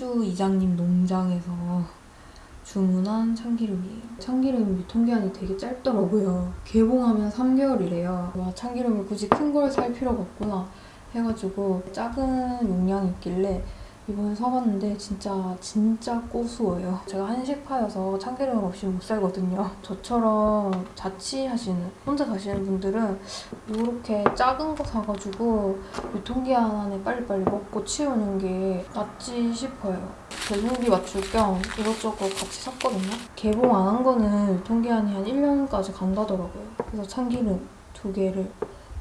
상주 이장님 농장에서 주문한 참기름이에요. 참기름 유통기한이 되게 짧더라고요. 개봉하면 3개월이래요. 와 참기름을 굳이 큰 걸 살 필요가 없구나 해가지고 작은 용량이 있길래 이번에 사봤는데 진짜 진짜 고수해요. 제가 한식파여서 참기름 없이 못 살거든요. 저처럼 자취하시는 혼자 사시는 분들은 이렇게 작은 거 사가지고 유통기한 안에 빨리빨리 먹고 치우는 게 낫지 싶어요. 배송비 맞출 겸 이것저것 같이 샀거든요. 개봉 안 한 거는 유통기한이 한 1년까지 간다더라고요. 그래서 참기름 두 개를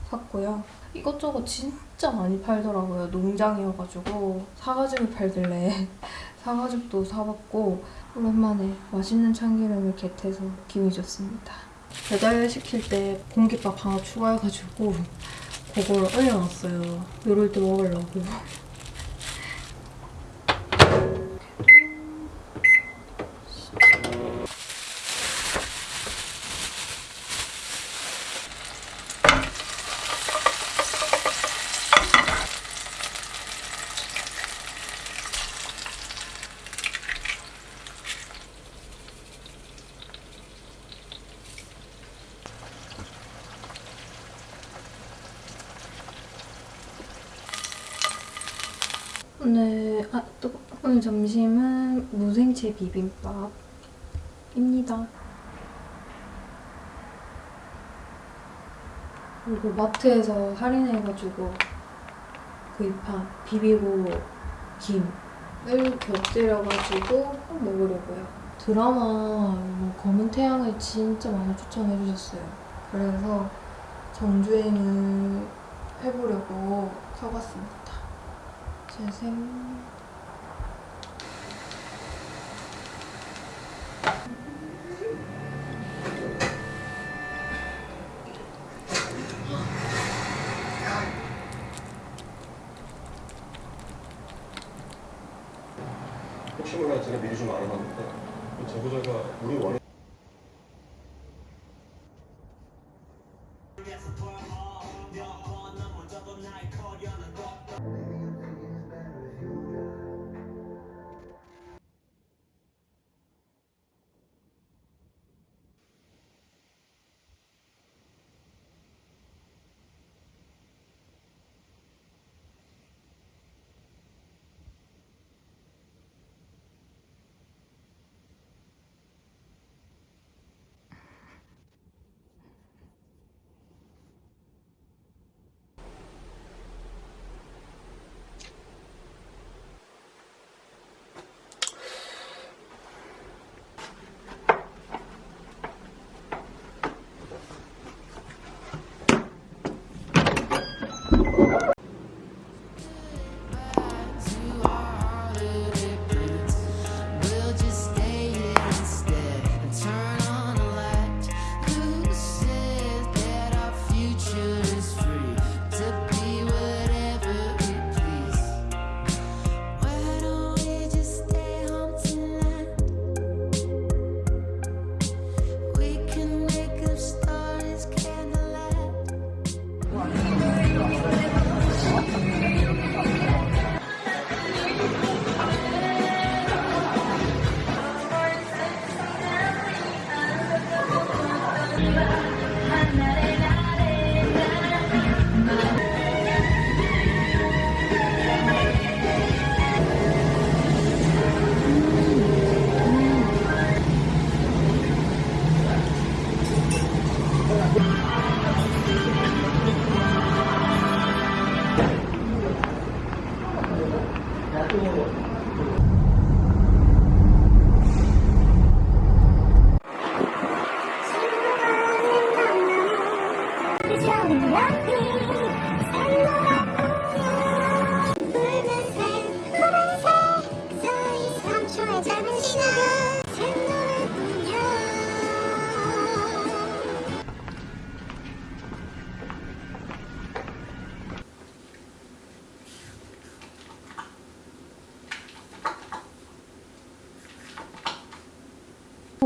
샀고요. 이것저것 진짜 많이 팔더라고요. 농장이어가지고 사가지고 팔길래 사가지고도 사봤고 오랜만에 맛있는 참기름을 겟해서 기분이 좋습니다. 배달 시킬 때 공깃밥 하나 추가해가지고 그걸 올려놨어요. 요럴 때 먹으려고. 오늘 아 또 점심은 무생채 비빔밥입니다. 그리고 마트에서 할인해가지고 구입한 비비고 김을 곁들여가지고 먹으려고요. 드라마 검은 태양을 진짜 많이 추천해주셨어요. 그래서 정주행을 해보려고 사봤습니다. 재생 혹시 몰라 제가 미리 좀 알아봤는데 그 제보자가 우리 원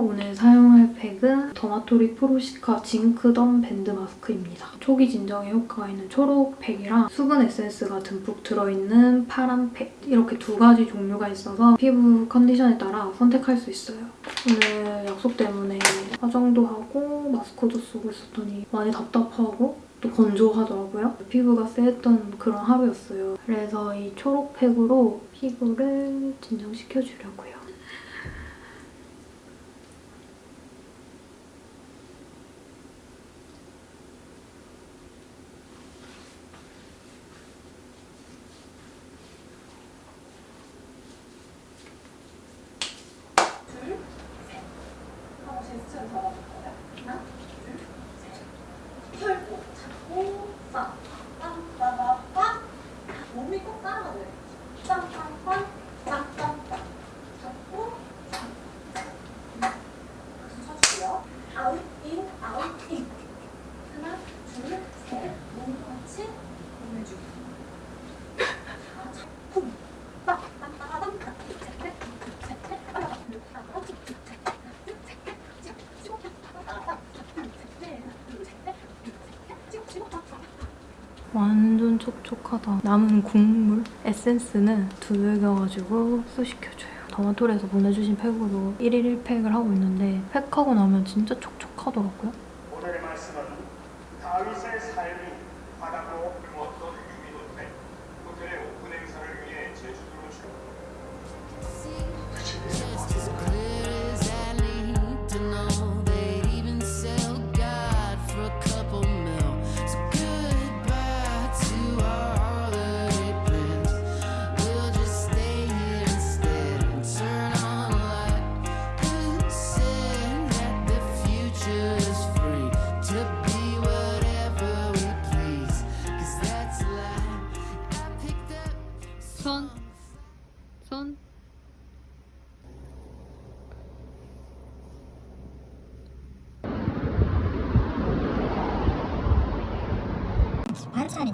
오늘 사용할 팩은 더마토리 프로시카 징크덤 밴드 마스크입니다. 초기 진정에 효과가 있는 초록 팩이랑 수분 에센스가 듬뿍 들어있는 파란 팩 이렇게 두 가지 종류가 있어서 피부 컨디션에 따라 선택할 수 있어요. 오늘 약속 때문에 화장도 하고 마스크도 쓰고 있었더니 많이 답답하고 또 건조하더라고요. 피부가 쎄했던 그런 하루였어요. 그래서 이 초록팩으로 피부를 진정시켜주려고요. 몸이 꼭 따라가줘요. 짱짱빵, 짱짱빵. 잡고, 박수 쳐주세요. 아웃, 인, 아웃, 인. 하나, 둘, 셋. 몸도 같이 보내주기. 자, 자, 쿵. 빡, 빡, 빠밤, 빡, 셋, 넷, 셋, 넷, 빠밤, 둘, 하나, 둘, 셋, 넷, 둘, 셋, 넷, 셋, 넷, 빠밤, 둘, 셋, 넷, 둘, 셋, 넷, 둘, 셋, 넷, 찍어, 찍어, 빡, 빡. 완전 촉촉하다. 남은 국물 에센스는 두들겨가지고 쑤시켜줘요. 더마토리에서 보내주신 팩으로 1일 1팩을 하고 있는데 팩하고 나면 진짜 촉촉하더라고요.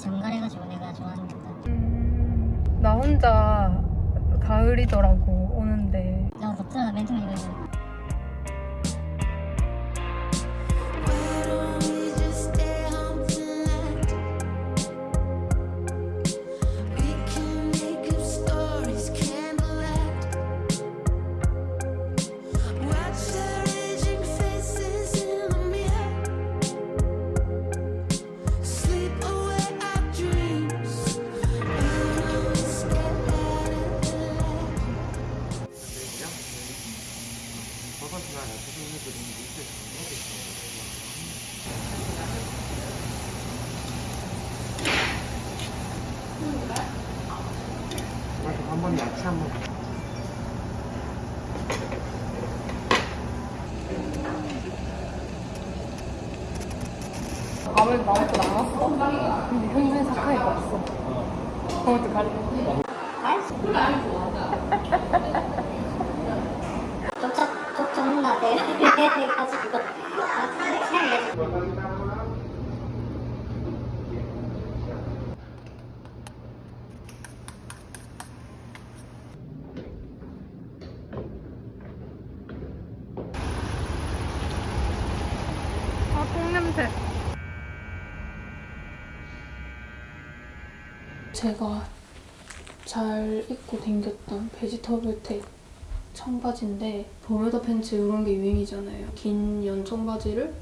정갈해가지고 내가 좋아하는 거다. 나 혼자 가을이더라고 밥을 나먹고 나왔어. 근데 현재 사카이가 없어. 그것도 가리. 쫓아 쫓아온다 내가 해가지고. 제가 잘 입고 댕겼던 베지터블 텍 청바지인데 버뮤다 팬츠 이런 게 유행이잖아요. 긴 연 청 바지를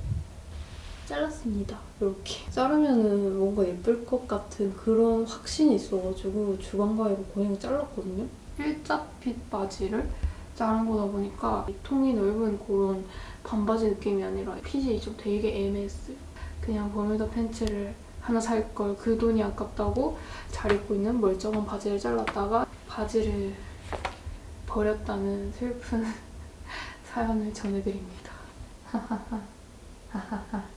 잘랐습니다. 이렇게 자르면은 뭔가 예쁠 것 같은 그런 확신이 있어가지고 주방가위로 고양이 잘랐거든요. 일자핏 바지를 자른 거다 보니까 이 통이 넓은 그런 반바지 느낌이 아니라 핏이 좀 되게 애매했어요. 그냥 버뮤다 팬츠를 하나 살 걸 그 돈이 아깝다고 잘 입고 있는 멀쩡한 바지를 잘랐다가 바지를 버렸다는 슬픈 사연을 전해드립니다. Who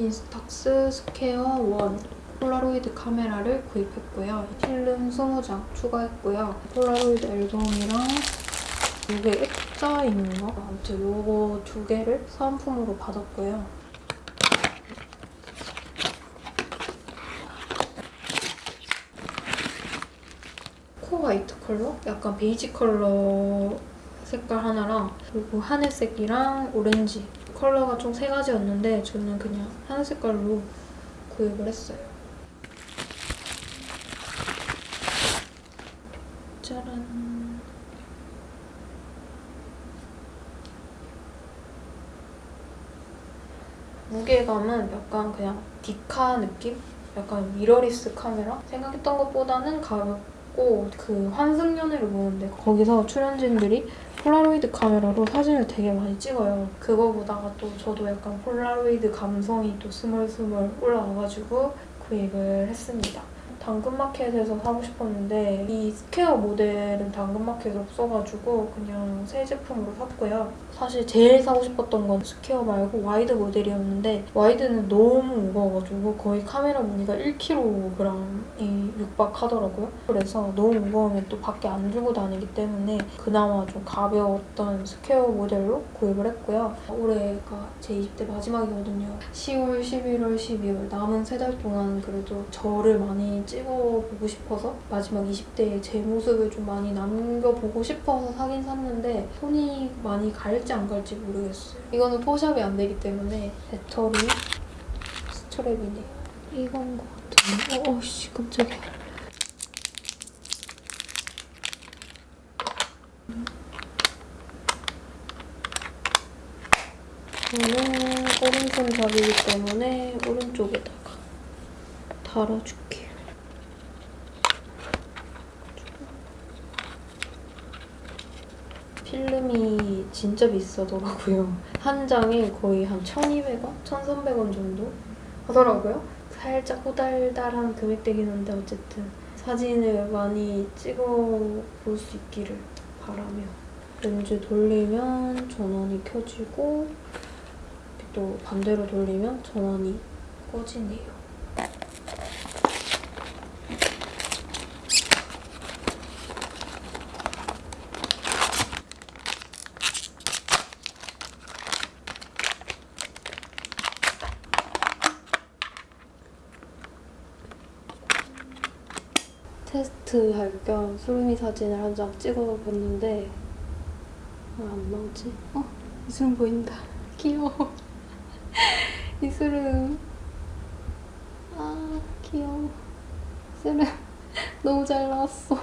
인스탁스 스퀘어 1 폴라로이드 카메라를 구입했고요. 필름 20장 추가했고요. 폴라로이드 앨범이랑 이게 액자인가? 아무튼 요거 두 개를 사은품으로 받았고요. 코 화이트 컬러? 약간 베이지 컬러 색깔 하나랑 그리고 하늘색이랑 오렌지 컬러가 총 세 가지였는데 저는 그냥 하늘 색깔로 구입을 했어요. 짜란. 무게감은 약간 그냥 디카 느낌? 약간 미러리스 카메라? 생각했던 것보다는 가볍고 그 환승연애를 보는데 거기서 출연진들이 폴라로이드 카메라로 사진을 되게 많이 찍어요. 그거 보다가 또 저도 약간 폴라로이드 감성이 또 스멀스멀 올라와가지고 구입을 했습니다. 당근마켓에서 사고 싶었는데 이 스퀘어 모델은 당근마켓에 없어가지고 그냥 새 제품으로 샀고요. 사실 제일 사고 싶었던 건 스퀘어 말고 와이드 모델이었는데 와이드는 너무 무거워가지고 거의 카메라 무게가 1kg이 육박하더라고요. 그래서 너무 무거우면 또 밖에 안 들고 다니기 때문에 그나마 좀 가벼웠던 스퀘어 모델로 구입을 했고요. 올해가 제 20대 마지막이거든요. 10월, 11월, 12월 남은 세 달 동안 그래도 저를 많이 찍어보고 싶어서 마지막 20대의 제 모습을 좀 많이 남겨보고 싶어서 사긴 샀는데 손이 많이 갈지 안 갈지 모르겠어요. 이거는 포샵이 안 되기 때문에 배터리 스트랩이네. 이건 것 같은데. 어, 어씨 깜짝이야. 저는 오른손 잡이기 때문에 오른쪽에다가 달아줄게요. 필름이 진짜 비싸더라고요. 한 장에 거의 한 1,200원? 1,300원 정도 하더라고요. 살짝 후달달한 금액대긴 한데 어쨌든 사진을 많이 찍어 볼 수 있기를 바라며 렌즈 돌리면 전원이 켜지고 또 반대로 돌리면 전원이 꺼지네요. 테스트 할 겸 수루미 사진을 한 장 찍어봤는데 왜안 나오지? 어? 이수름 보인다. 귀여워. 이수름. 아 귀여워. 이수름 너무 잘 나왔어.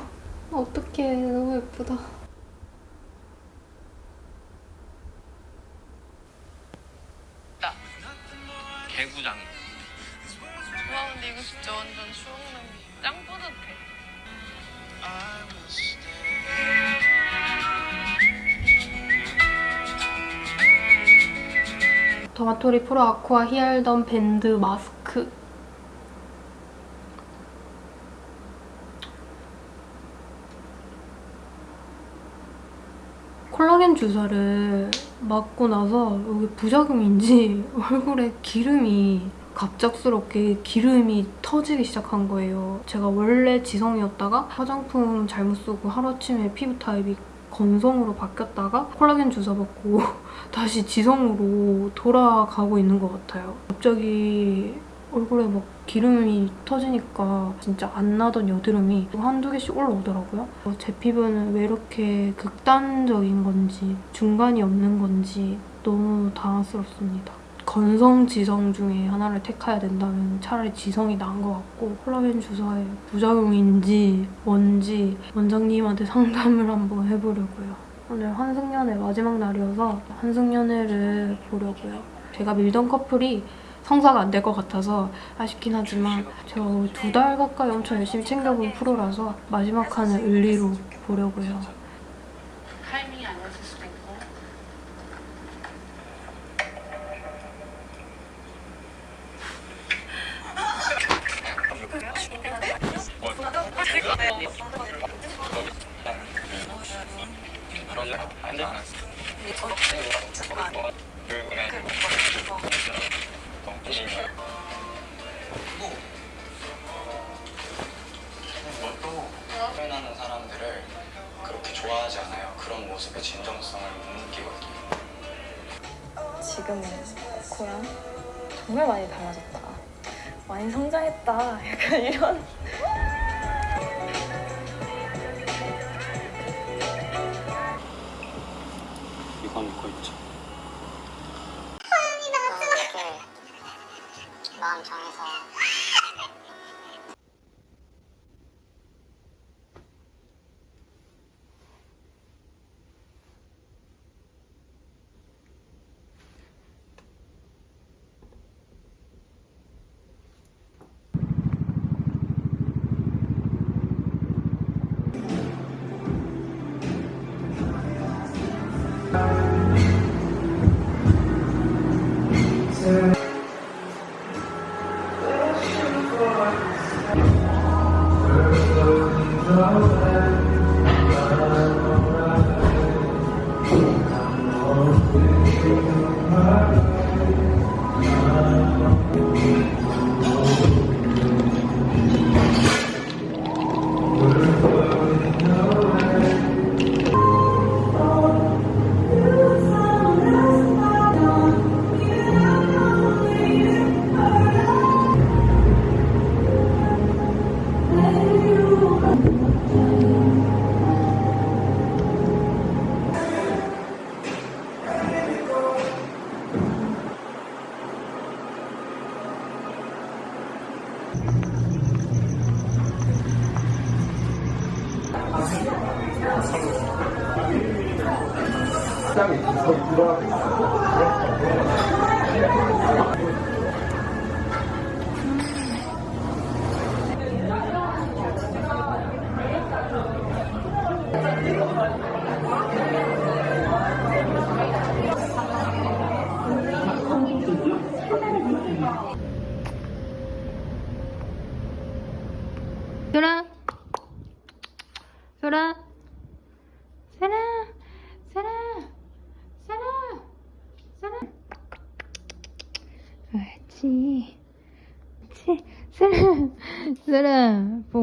토마토리 프로 아쿠아 히알던 밴드 마스크 콜라겐 주사를 맞고 나서 여기 부작용인지 얼굴에 기름이 갑작스럽게 기름이 터지기 시작한 거예요. 제가 원래 지성이었다가 화장품 잘못 쓰고 하루아침에 피부 타입이 건성으로 바뀌었다가 콜라겐 주사 받고 다시 지성으로 돌아가고 있는 것 같아요. 갑자기 얼굴에 막 기름이 터지니까 진짜 안 나던 여드름이 한두 개씩 올라오더라고요. 제 피부는 왜 이렇게 극단적인 건지 중간이 없는 건지 너무 당황스럽습니다. 건성, 지성 중에 하나를 택해야 된다면 차라리 지성이 나은 것 같고 콜라겐 주사의 부작용인지 뭔지 원장님한테 상담을 한번 해보려고요. 오늘 환승연애 마지막 날이어서 환승연애를 보려고요. 제가 밀던 커플이 성사가 안 될 것 같아서 아쉽긴 하지만 제가 두달 가까이 엄청 열심히 챙겨본 프로라서 마지막 칸을 을리로 보려고요. 타이밍이 아니었을 수도 있고 안 돼. 표현하는 사람들을 그렇게 좋아하지 않아요. 그런 모습의 진정성을 못 느끼거든요. 지금의 고향 정말 많이 달라졌다. 많이 성장했다. 약간 이런.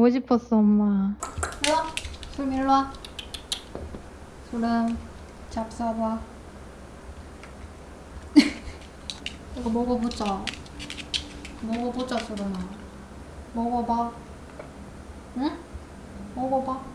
보고 싶었어 엄마. 일로와. 소름 일로와. 소름. 잡숴봐. 이거 먹어보자. 먹어보자 소름아. 먹어봐. 응? 먹어봐